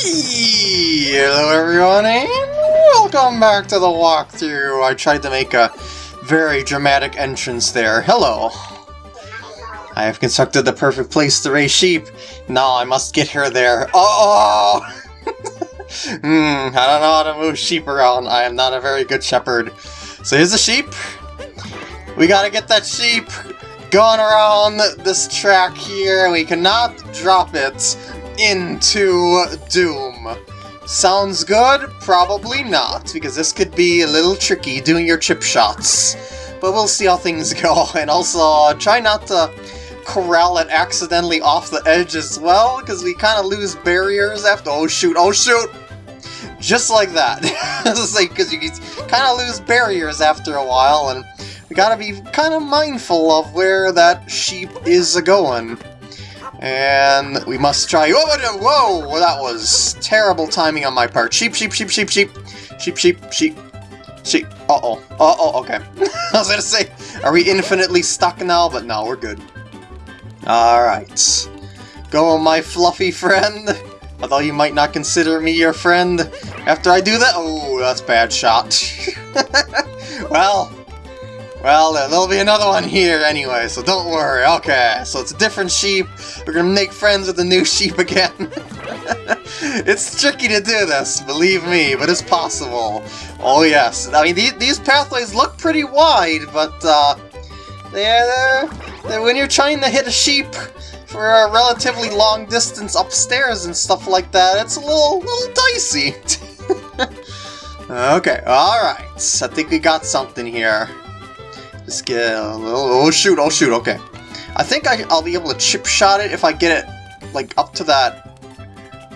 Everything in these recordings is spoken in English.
Hello everyone and welcome back to the walkthrough. I tried to make a very dramatic entrance there. Hello. I have constructed the perfect place to raise sheep. Now I must get her there. Oh! hmm, I don't know how to move sheep around. I am not a very good shepherd. So here's the sheep. We gotta get that sheep going around this track here. We cannot drop it into Doom. Sounds good? Probably not, because this could be a little tricky doing your chip shots. But we'll see how things go, and also uh, try not to corral it accidentally off the edge as well, because we kind of lose barriers after- oh shoot, oh shoot! Just like that. because you kind of lose barriers after a while, and we gotta be kind of mindful of where that sheep is going. And we must try- Whoa, whoa, whoa! That was terrible timing on my part. Sheep, sheep, sheep, sheep, sheep. Sheep, sheep, sheep. Sheep. Uh-oh. Uh-oh, okay. I was gonna say, are we infinitely stuck now? But no, we're good. Alright. Go, my fluffy friend. Although you might not consider me your friend. After I do that- Oh, that's bad shot. well, well, there'll be another one here anyway, so don't worry. Okay, so it's a different sheep. We're gonna make friends with the new sheep again. it's tricky to do this, believe me, but it's possible. Oh yes, I mean, these, these pathways look pretty wide, but uh, they're, they're, when you're trying to hit a sheep for a relatively long distance upstairs and stuff like that, it's a little, little dicey. okay, alright, I think we got something here. Oh, shoot, oh, shoot, okay. I think I, I'll be able to chip shot it if I get it, like, up to that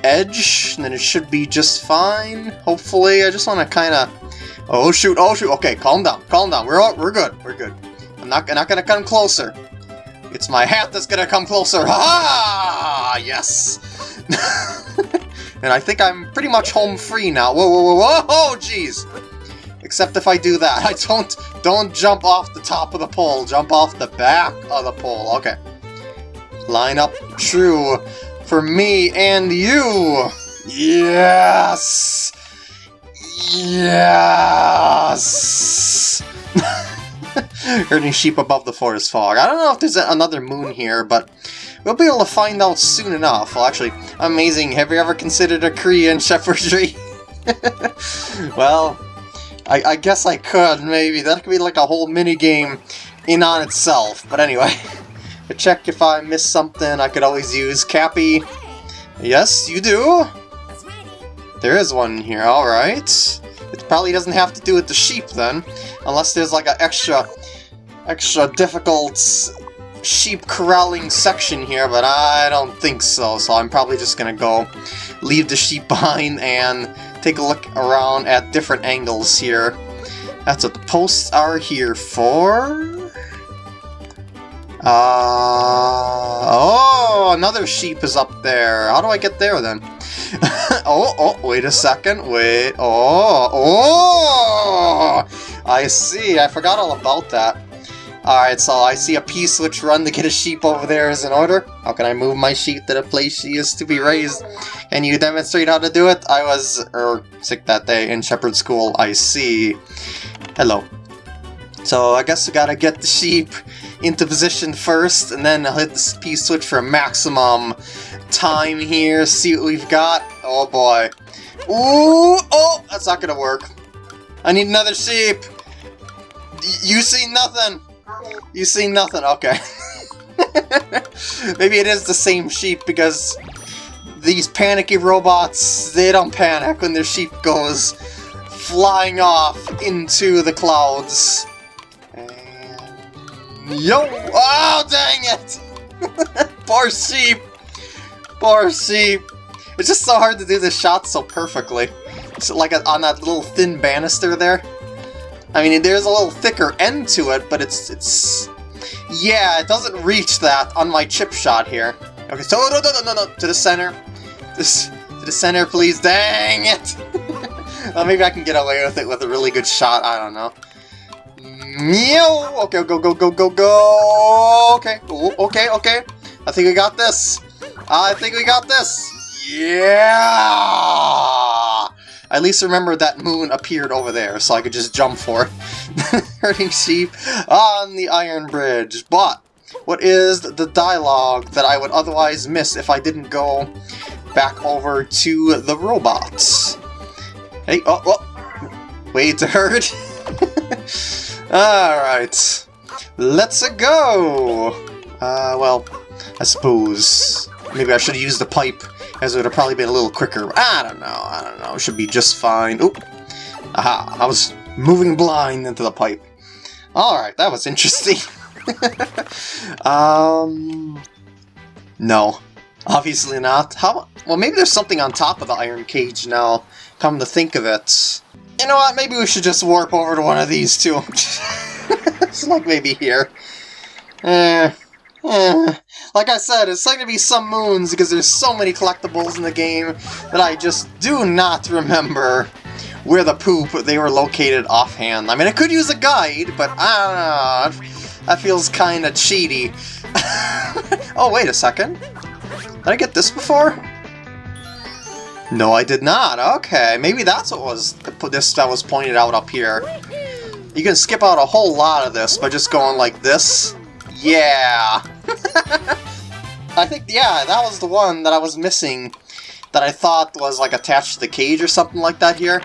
edge, and then it should be just fine, hopefully. I just want to kind of... Oh, shoot, oh, shoot. Okay, calm down, calm down. We're all, we're good, we're good. I'm not, I'm not going to come closer. It's my hat that's going to come closer. Ha! -ha! Yes! and I think I'm pretty much home free now. Whoa, whoa, whoa, whoa! Oh, jeez! Except if I do that. I don't don't jump off the top of the pole. Jump off the back of the pole. Okay. Line up true for me and you. Yes. Yes. Herding sheep above the forest fog. I don't know if there's another moon here, but we'll be able to find out soon enough. Well, actually, amazing. Have you ever considered a Korean shepherdry? well, I, I guess I could, maybe. That could be like a whole mini-game in on itself. But anyway, to check if I missed something, I could always use Cappy. Yes, you do? There is one here, alright. It probably doesn't have to do with the sheep then, unless there's like an extra, extra difficult sheep corralling section here, but I don't think so, so I'm probably just gonna go leave the sheep behind and take a look around at different angles here. That's what the posts are here for. Uh, oh, another sheep is up there. How do I get there then? oh, oh, wait a second. Wait. Oh, oh! I see. I forgot all about that. Alright, so I see a P-switch run to get a sheep over there is in order. How can I move my sheep to the place she is to be raised? Can you demonstrate how to do it? I was er, sick that day in shepherd school, I see. Hello. So I guess we gotta get the sheep into position first, and then I'll hit the P-switch for a maximum time here, see what we've got. Oh boy. Ooh! Oh! That's not gonna work. I need another sheep! You see nothing! You see nothing, okay. Maybe it is the same sheep because these panicky robots, they don't panic when their sheep goes flying off into the clouds. And... Yo! Oh, dang it! Poor sheep! Poor sheep! It's just so hard to do this shot so perfectly. So like a, on that little thin banister there. I mean, there's a little thicker end to it, but it's... it's Yeah, it doesn't reach that on my chip shot here. Okay, so no, no, no, no, no, to the center. This, to the center, please. Dang it! well, maybe I can get away with it with a really good shot. I don't know. Meow! Okay, go, go, go, go, go! Okay, Ooh, okay, okay. I think we got this. I think we got this. Yeah! At least remember that moon appeared over there, so I could just jump for it. Herding sheep on the Iron Bridge. But, what is the dialogue that I would otherwise miss if I didn't go back over to the robots? Hey, oh, oh. Wait to herd. Alright. Let's go! Uh, well, I suppose maybe I should use the pipe, as it would have probably been a little quicker. I don't know, I don't know, should be just fine. Oop! Aha, I was moving blind into the pipe. Alright, that was interesting. um... No. Obviously not. How? Well, maybe there's something on top of the iron cage now, come to think of it. You know what, maybe we should just warp over to one of these two. it's like maybe here. Eh, eh. Like I said, it's going to be some moons because there's so many collectibles in the game that I just do not remember where the poop they were located offhand. I mean, I could use a guide, but I don't know. That feels kind of cheaty. oh, wait a second. Did I get this before? No, I did not. Okay, maybe that's what was this that was pointed out up here. You can skip out a whole lot of this by just going like this. Yeah! I think, yeah, that was the one that I was missing that I thought was like attached to the cage or something like that here.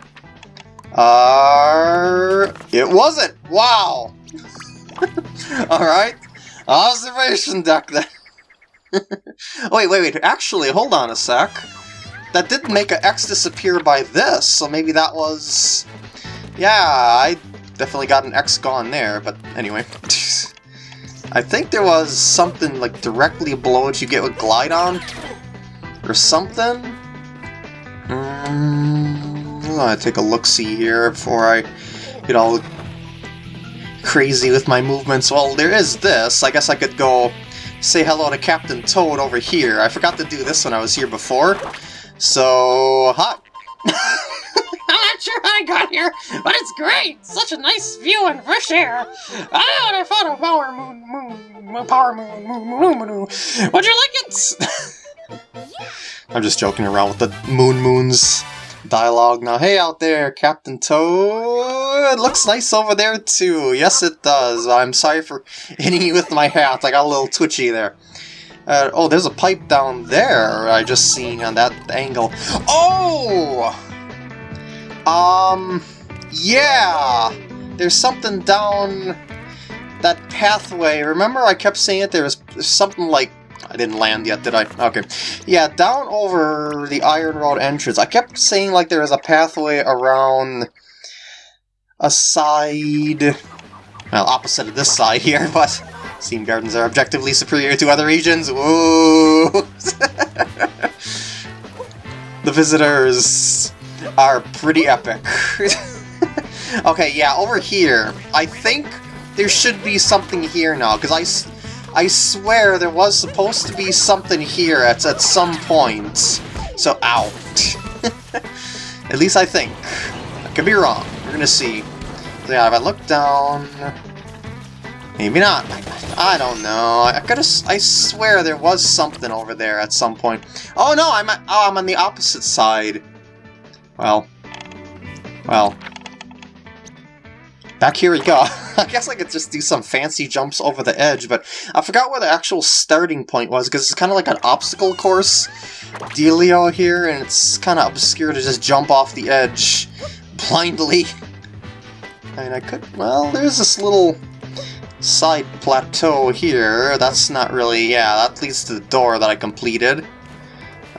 Uh, it wasn't! Wow! Alright. Observation deck then. wait, wait, wait. Actually, hold on a sec. That didn't make an X disappear by this, so maybe that was... Yeah, I definitely got an X gone there, but anyway. I think there was something like directly below it you get with glide on Or something? Mm, I'm gonna take a look-see here before I get all crazy with my movements. Well, there is this. I guess I could go say hello to Captain Toad over here. I forgot to do this when I was here before. So, hi. Not sure how I got here, but it's great! Such a nice view and fresh air! Ah, I found a power moon, moon, power moon, moon, moon, moon, moon. Would you like it? I'm just joking around with the Moon Moons dialogue now. Hey out there, Captain Toad! It Looks nice over there too. Yes, it does. I'm sorry for hitting you with my hat. I got a little twitchy there. Uh, oh, there's a pipe down there I just seen on that angle. Oh! Um, yeah! There's something down that pathway. Remember I kept saying it? There was something like... I didn't land yet, did I? Okay. Yeah, down over the Iron Road entrance. I kept saying like there was a pathway around a side... Well, opposite of this side here, but... Steam Gardens are objectively superior to other regions. Whoa! the visitors are pretty epic. okay, yeah, over here. I think there should be something here now, because I, I swear there was supposed to be something here at, at some point. So, out. at least I think. I could be wrong. We're gonna see. So yeah, if I look down... Maybe not. I don't know. I could I swear there was something over there at some point. Oh no, I'm oh, I'm on the opposite side. Well. Well. Back here we go. I guess I could just do some fancy jumps over the edge, but I forgot where the actual starting point was, because it's kind of like an obstacle course dealio here, and it's kind of obscure to just jump off the edge blindly. And I could, well, there's this little side plateau here. That's not really... yeah, that leads to the door that I completed.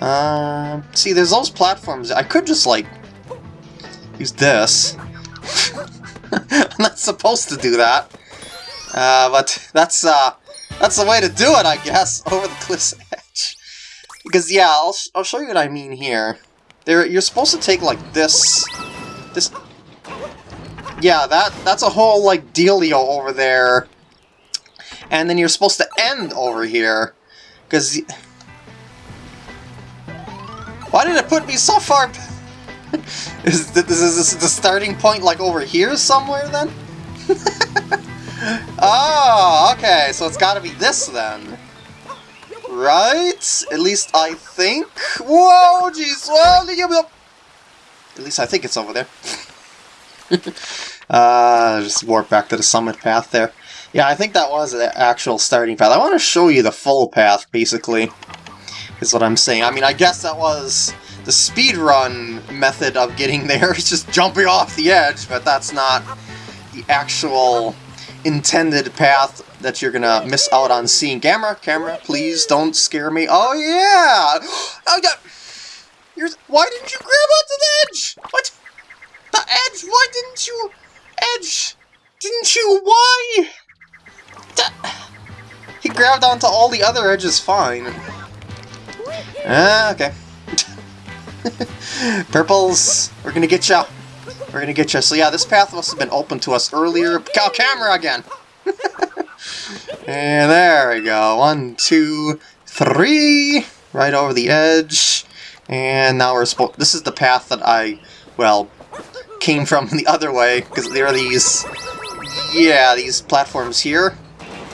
Uh, see, there's those platforms. I could just, like, use this. I'm not supposed to do that. Uh, but that's, uh, that's the way to do it, I guess, over the cliff's edge. Because, yeah, I'll, I'll show you what I mean here. There, you're supposed to take, like, this... This yeah, that that's a whole, like, dealio over there. And then you're supposed to end over here. Because... Why did it put me so far... is, this, is this the starting point, like, over here somewhere, then? oh, okay, so it's gotta be this, then. right? At least I think. Whoa, jeez. At least I think it's over there. uh, just warp back to the summit path there. Yeah, I think that was the actual starting path. I want to show you the full path, basically, is what I'm saying. I mean, I guess that was the speed run method of getting there. It's just jumping off the edge, but that's not the actual intended path that you're gonna miss out on seeing. Camera, camera, please don't scare me. Oh yeah! Oh yeah! You're, why didn't you grab onto the edge? What? The edge? Why didn't you? Edge? Didn't you? Why? The, he grabbed onto all the other edges fine. Ah, okay. Purples, we're gonna get you. We're gonna get you. So yeah, this path must have been open to us earlier. Cow camera again. and there we go. One, two, three. Right over the edge. And now we're supposed... This is the path that I, well, came from the other way, because there are these... Yeah, these platforms here.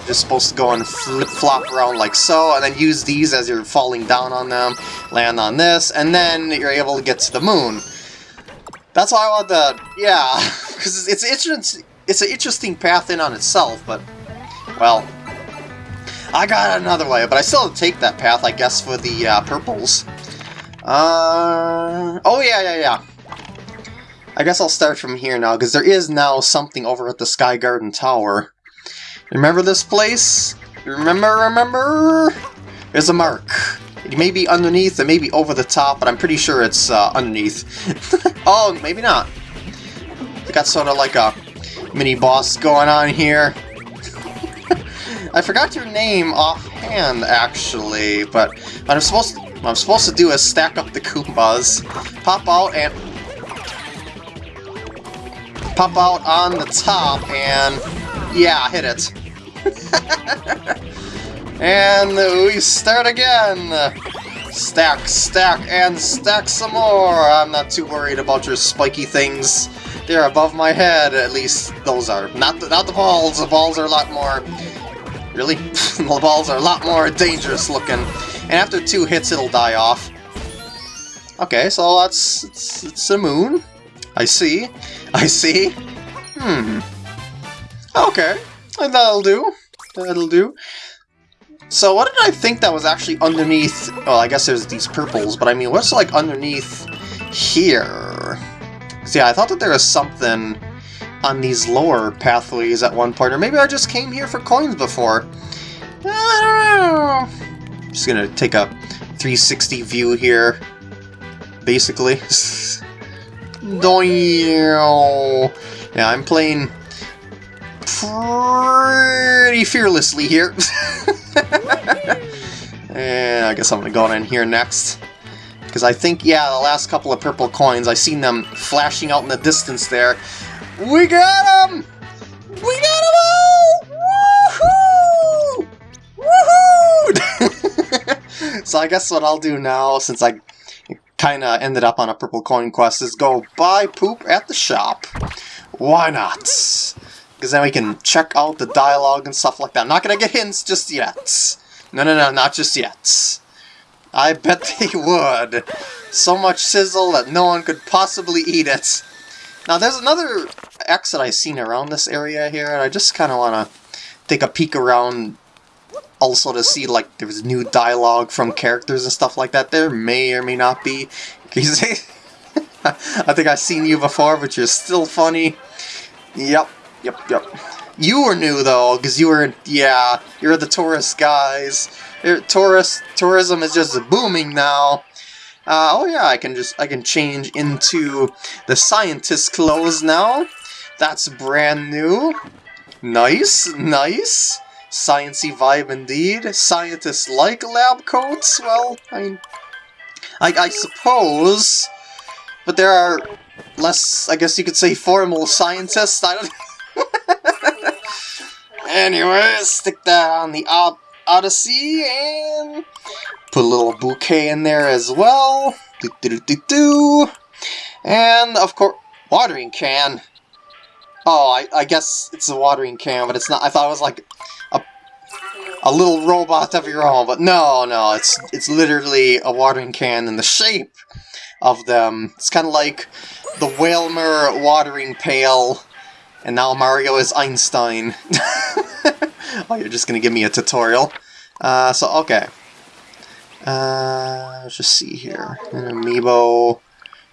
Just supposed to go and flip-flop around like so, and then use these as you're falling down on them, land on this, and then you're able to get to the moon. That's why I want the... Yeah, because it's, it's, it's an interesting path in on itself, but... Well, I got another way, but I still take that path, I guess, for the uh, purples. Uh, oh yeah, yeah, yeah. I guess I'll start from here now, because there is now something over at the Sky Garden Tower. Remember this place? Remember, remember? There's a mark. It may be underneath, it may be over the top, but I'm pretty sure it's uh, underneath. oh, maybe not. Got sort of like a mini-boss going on here. I forgot your name offhand, actually, but I'm supposed to what I'm supposed to do is stack up the Koopas, pop out and... Pop out on the top and... Yeah, hit it. and we start again! Stack, stack, and stack some more! I'm not too worried about your spiky things. They're above my head, at least those are. Not the, not the balls, the balls are a lot more... Really? the balls are a lot more dangerous looking. And after two hits, it'll die off. Okay, so that's... It's, it's a moon. I see. I see. Hmm. Okay. That'll do. That'll do. So what did I think that was actually underneath... Well, I guess there's these purples, but I mean, what's like underneath here? See, yeah, I thought that there was something on these lower pathways at one point, or maybe I just came here for coins before. I don't know. Just gonna take a 360 view here, basically. yeah, I'm playing pretty fearlessly here. and I guess I'm gonna go in here next. Because I think, yeah, the last couple of purple coins, I seen them flashing out in the distance there. We got them! We got them all! Woohoo! Woohoo! so I guess what I'll do now, since I kind of ended up on a purple coin quest, is go buy poop at the shop. Why not? Because then we can check out the dialogue and stuff like that. I'm not to get hints just yet. No, no, no, not just yet. I bet they would. So much sizzle that no one could possibly eat it. Now, there's another exit I've seen around this area here, and I just kind of want to take a peek around also to see like there's new dialogue from characters and stuff like that. There may or may not be. I think I've seen you before, but you're still funny. Yep, yep, yep. You were new though, because you were, yeah, you're the tourist guys. Tourist tourism is just booming now. Uh, oh yeah, I can just I can change into the scientist clothes now. That's brand new. Nice, nice. Sciency vibe indeed. Scientists like lab coats? Well, I mean, I, I suppose. But there are less, I guess you could say, formal scientists. I don't... anyway, stick that on the Od Odyssey and put a little bouquet in there as well. Do, do, do, do, And, of course, watering can. Oh, I, I guess it's a watering can, but it's not. I thought it was like a little robot of your own, but no, no, it's it's literally a watering can in the shape of them. It's kind of like the Whalmer watering pail, and now Mario is Einstein. oh, you're just gonna give me a tutorial. Uh, so, okay. Uh, let's just see here. An amiibo.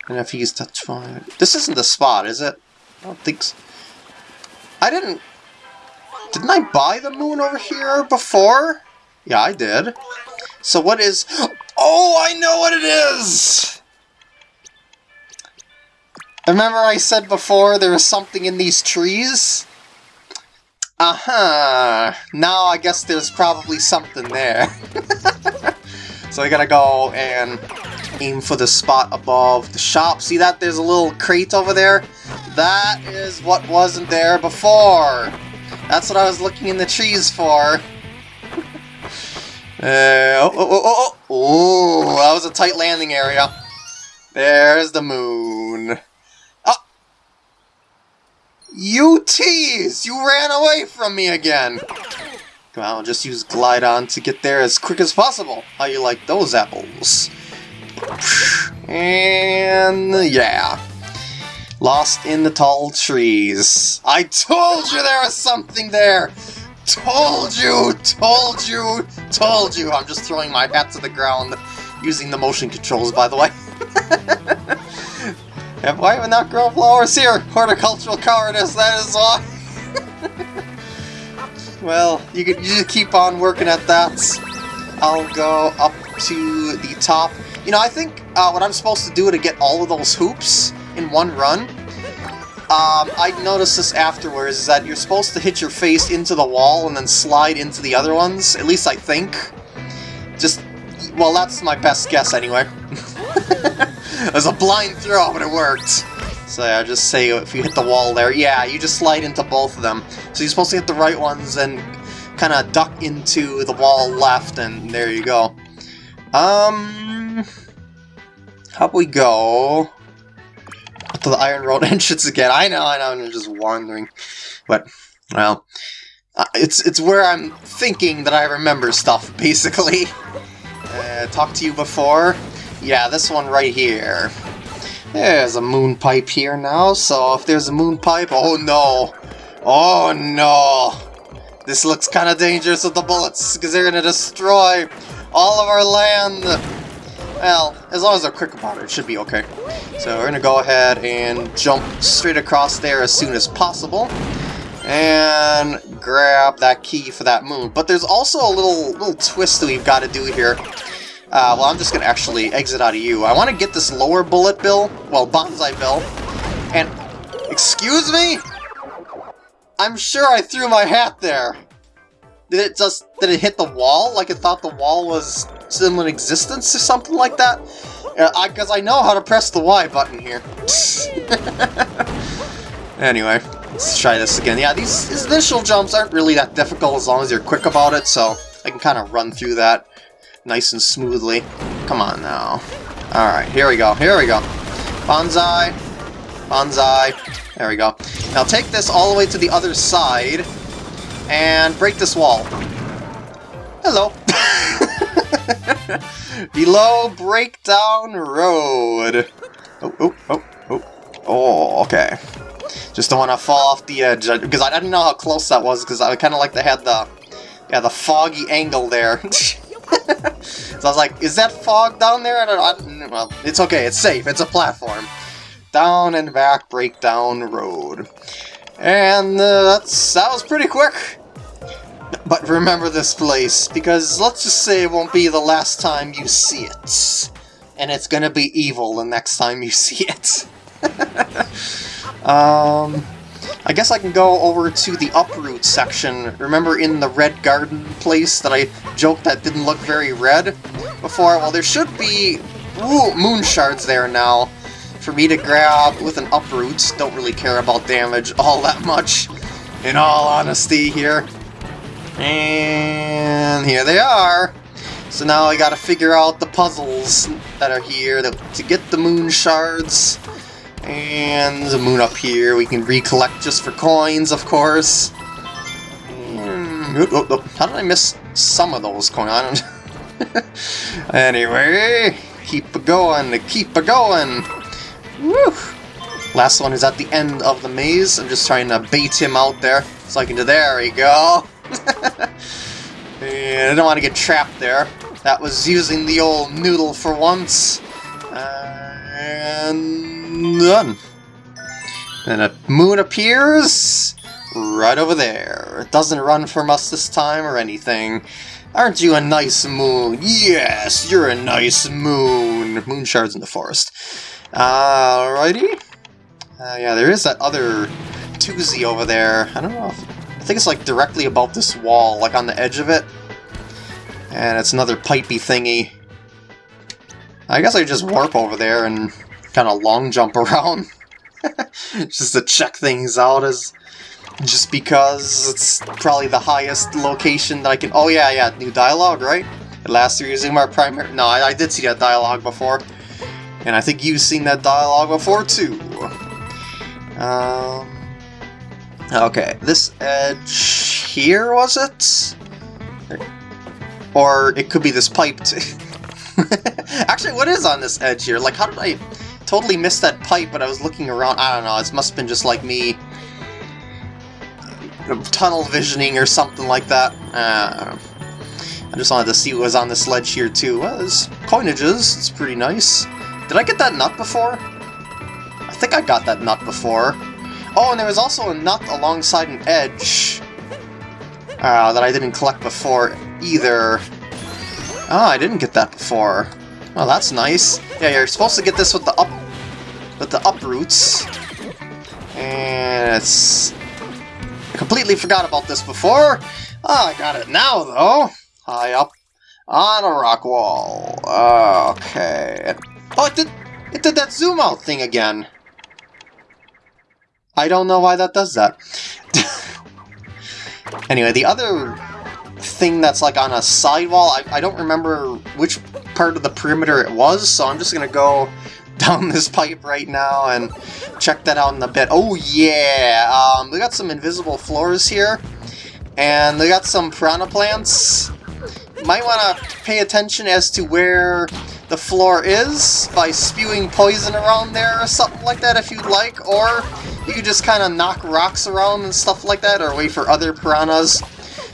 And if he's touch This isn't the spot, is it? I don't think so. I didn't... Didn't I buy the moon over here before? Yeah, I did. So what is... Oh, I know what it is! Remember I said before there was something in these trees? Uh-huh. Now I guess there's probably something there. so I gotta go and aim for the spot above the shop. See that? There's a little crate over there. That is what wasn't there before. That's what I was looking in the trees for. Uh, oh, oh, oh, oh, oh, that was a tight landing area. There's the moon. You tease! You ran away from me again! Come on, just use Glide-On to get there as quick as possible. How you like those apples? And yeah. Lost in the tall trees. I told you there was something there! Told you! Told you! Told you! I'm just throwing my hat to the ground using the motion controls, by the way. why have I not grow flowers here? Horticultural cowardice, that is why. well, you, can, you just keep on working at that. I'll go up to the top you know, I think uh, what I'm supposed to do to get all of those hoops in one run, um, I noticed this afterwards, is that you're supposed to hit your face into the wall and then slide into the other ones, at least I think. Just, well, that's my best guess anyway. it was a blind throw, but it worked. So yeah, just say if you hit the wall there, yeah, you just slide into both of them. So you're supposed to hit the right ones and kind of duck into the wall left, and there you go. Um, how about we go to the Iron Road entrance again? I know, I know, I'm just wandering. But, well, uh, it's it's where I'm thinking that I remember stuff, basically. Uh, talked to you before? Yeah, this one right here. There's a moon pipe here now, so if there's a moon pipe, oh no! Oh no! This looks kind of dangerous with the bullets, because they're going to destroy all of our land! Well, as long as they're quick about it, it should be okay. So we're to go ahead and jump straight across there as soon as possible. And grab that key for that moon. But there's also a little little twist that we've got to do here. Uh, well, I'm just going to actually exit out of you. I want to get this lower bullet bill, well, Banzai bill, and... Excuse me? I'm sure I threw my hat there. Did it just... Did it hit the wall? Like it thought the wall was still in existence or something like that? Because uh, I, I know how to press the Y button here. anyway, let's try this again. Yeah, these initial jumps aren't really that difficult as long as you're quick about it, so I can kind of run through that nice and smoothly. Come on now. Alright, here we go, here we go. Banzai, Banzai, there we go. Now take this all the way to the other side, and break this wall. Hello. Below Breakdown Road. Oh, oh, oh, oh. Oh, okay. Just don't want to fall off the edge, uh, because I didn't know how close that was, because I kind of like to have the, yeah, the foggy angle there. so I was like, is that fog down there? I don't, I, well, it's okay, it's safe, it's a platform. Down and back Breakdown Road. And uh, that's that was pretty quick. But remember this place, because let's just say it won't be the last time you see it. And it's gonna be evil the next time you see it. um, I guess I can go over to the uproot section. Remember in the red garden place that I joked that didn't look very red before? Well, there should be ooh, moon shards there now for me to grab with an uproot. Don't really care about damage all that much, in all honesty here. And here they are. So now I gotta figure out the puzzles that are here to, to get the moon shards. And the moon up here we can recollect just for coins, of course. And Oh, oh, how did I miss some of those going on? anyway, keep it going, keep it going. Woo! Last one is at the end of the maze. I'm just trying to bait him out there so I can do. There we go. I don't want to get trapped there. That was using the old noodle for once. And done. And a moon appears right over there. It doesn't run from us this time or anything. Aren't you a nice moon? Yes, you're a nice moon. Moon shards in the forest. Alrighty. Uh, yeah, there is that other Toozy over there. I don't know if... I think it's like directly above this wall, like on the edge of it. And it's another pipey thingy. I guess I just warp over there and kind of long jump around. just to check things out as just because it's probably the highest location that I can... Oh yeah, yeah, new dialogue, right? At last you're using my primary... No, I, I did see that dialogue before. And I think you've seen that dialogue before too. Um, okay, this edge here, was it? Or it could be this pipe Actually, what is on this edge here? Like, how did I totally missed that pipe, but I was looking around? I don't know, it must have been just like me tunnel visioning or something like that. Uh, I just wanted to see what was on this ledge here too. Well, there's coinages, it's pretty nice. Did I get that nut before? I think I got that nut before. Oh, and there was also a nut alongside an edge uh, that I didn't collect before either. Oh, I didn't get that before. Well, that's nice. Yeah, you're supposed to get this with the up the uproots. And it's completely forgot about this before. Oh, I got it now, though. High up on a rock wall. Okay. Oh, it did, it did that zoom out thing again. I don't know why that does that. anyway, the other thing that's like on a sidewall, I, I don't remember which part of the perimeter it was, so I'm just going to go down this pipe right now and check that out in a bit. Oh yeah, um, we got some invisible floors here, and we got some piranha plants. Might want to pay attention as to where the floor is by spewing poison around there or something like that if you'd like, or you could just kind of knock rocks around and stuff like that, or wait for other piranhas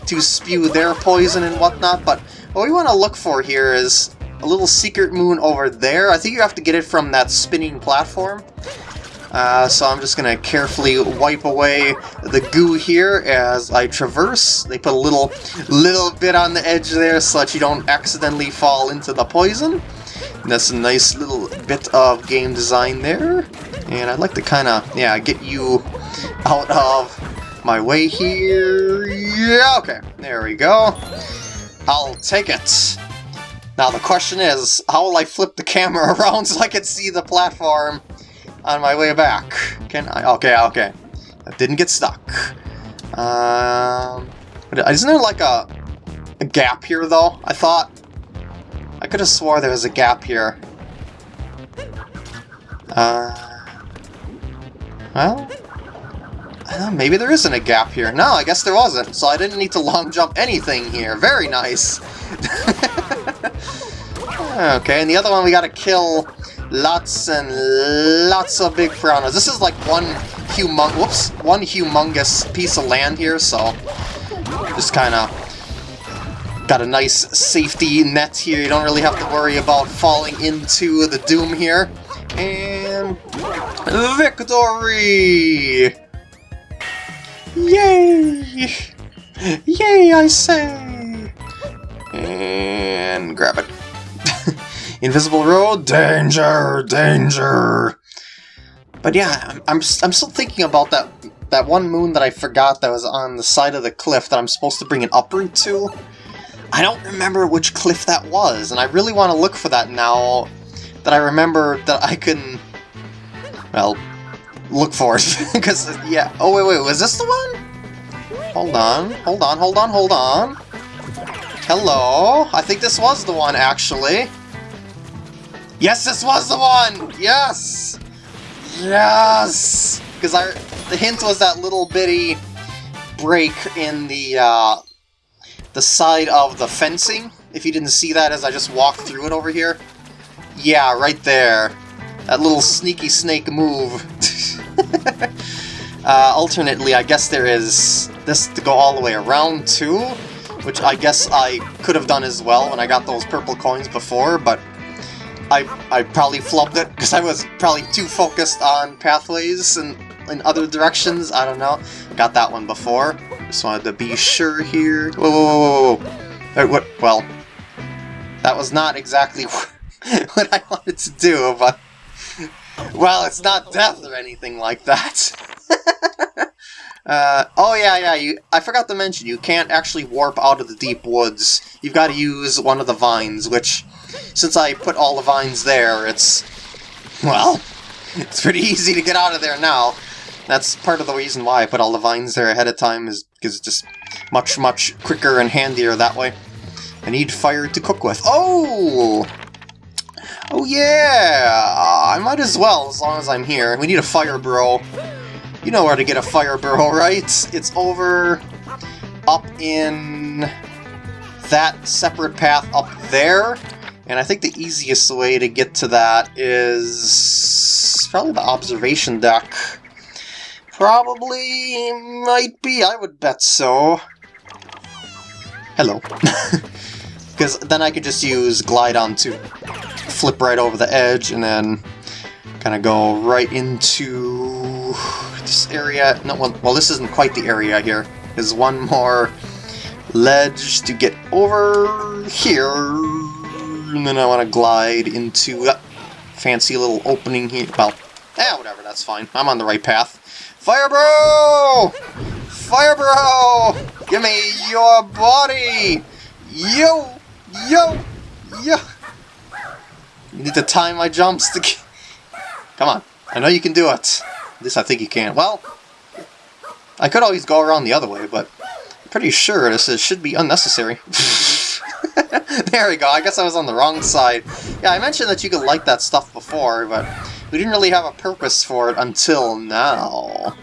to spew their poison and whatnot, but what we want to look for here is a little secret moon over there. I think you have to get it from that spinning platform. Uh, so I'm just going to carefully wipe away the goo here as I traverse. They put a little, little bit on the edge there so that you don't accidentally fall into the poison. And that's a nice little bit of game design there. And I'd like to kind of, yeah, get you out of my way here. Yeah, okay, there we go. I'll take it. Now the question is, how will I flip the camera around so I can see the platform on my way back? Can I? Okay, okay. I didn't get stuck. Um, isn't there like a, a gap here though? I thought... I could have swore there was a gap here. Uh... Well... Uh, maybe there isn't a gap here. No, I guess there wasn't, so I didn't need to long jump anything here. Very nice. okay, and the other one we gotta kill lots and lots of big piranhas. This is like one humong whoops, one humongous piece of land here, so just kind of got a nice safety net here. You don't really have to worry about falling into the doom here. And victory! Yay! Yay, I say! And grab it. Invisible road, danger, danger! But yeah, I'm, I'm, I'm still thinking about that that one moon that I forgot that was on the side of the cliff that I'm supposed to bring an uproot to. I don't remember which cliff that was, and I really want to look for that now that I remember that I can, well, look for it. Because, yeah, oh wait, wait, was this the one? Hold on, hold on, hold on, hold on. Hello? I think this was the one, actually. Yes, this was the one! Yes! Yes! Because I the hint was that little bitty break in the uh, the side of the fencing. If you didn't see that as I just walked through it over here. Yeah, right there. That little sneaky snake move. uh, alternately, I guess there is this to go all the way around too, which I guess I could have done as well when I got those purple coins before, but I, I probably flubbed it because I was probably too focused on pathways and in other directions. I don't know. Got that one before. Just wanted to be sure here. Whoa, whoa, whoa, whoa. Uh, what? Well, that was not exactly what I wanted to do, but... Well, it's not death or anything like that. uh, oh yeah, yeah, you, I forgot to mention, you can't actually warp out of the deep woods. You've got to use one of the vines, which since I put all the vines there, it's... Well, it's pretty easy to get out of there now. That's part of the reason why I put all the vines there ahead of time, is because it's just much, much quicker and handier that way. I need fire to cook with. Oh! Oh yeah! I might as well, as long as I'm here. We need a fire bro. You know where to get a fire bro, right? It's over up in that separate path up there. And I think the easiest way to get to that is probably the observation deck. Probably might be, I would bet so. Hello. Because then I could just use Glide-On to flip right over the edge and then kind of go right into this area. No, well, well, this isn't quite the area here. There's one more ledge to get over here and then I want to glide into that fancy little opening here. Well, eh, whatever, that's fine. I'm on the right path. Fire bro! Fire bro! Give me your body! Yo! Yo! Yo! You need to time my jumps to... Come on. I know you can do it. Least I think you can. Well, I could always go around the other way, but I'm pretty sure this is, should be unnecessary. there we go, I guess I was on the wrong side. Yeah, I mentioned that you could light that stuff before, but we didn't really have a purpose for it until now.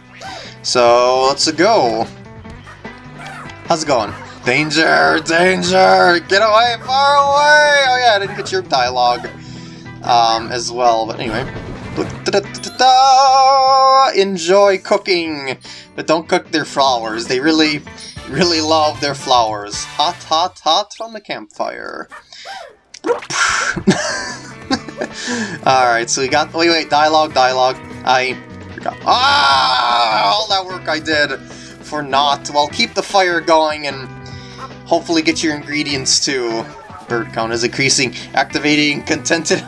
So, let's go. How's it going? Danger! Danger! Get away! Far away! Oh yeah, I didn't get your dialogue um, as well, but anyway. Enjoy cooking! But don't cook their flowers. They really really love their flowers. Hot, hot, hot from the campfire. Alright, so we got... Wait, wait, dialogue, dialogue. I forgot. Ah! All that work I did for naught. Well, keep the fire going and hopefully get your ingredients too. Bird count is increasing. Activating contented.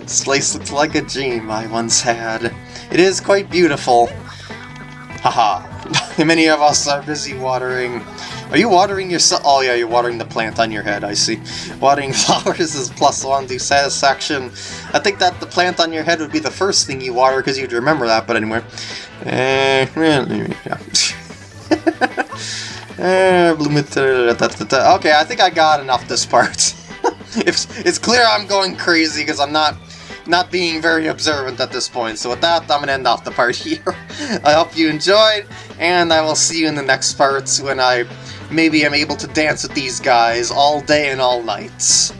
This place looks like a dream I once had. It is quite beautiful. Haha. Many of us are busy watering. Are you watering yourself? Oh yeah, you're watering the plant on your head, I see. Watering flowers is plus one to satisfaction. I think that the plant on your head would be the first thing you water because you'd remember that, but anyway. Uh, yeah. okay, I think I got enough this part. it's, it's clear I'm going crazy because I'm not not being very observant at this point. So with that, I'm going to end off the part here. I hope you enjoyed, and I will see you in the next parts when I maybe am able to dance with these guys all day and all night.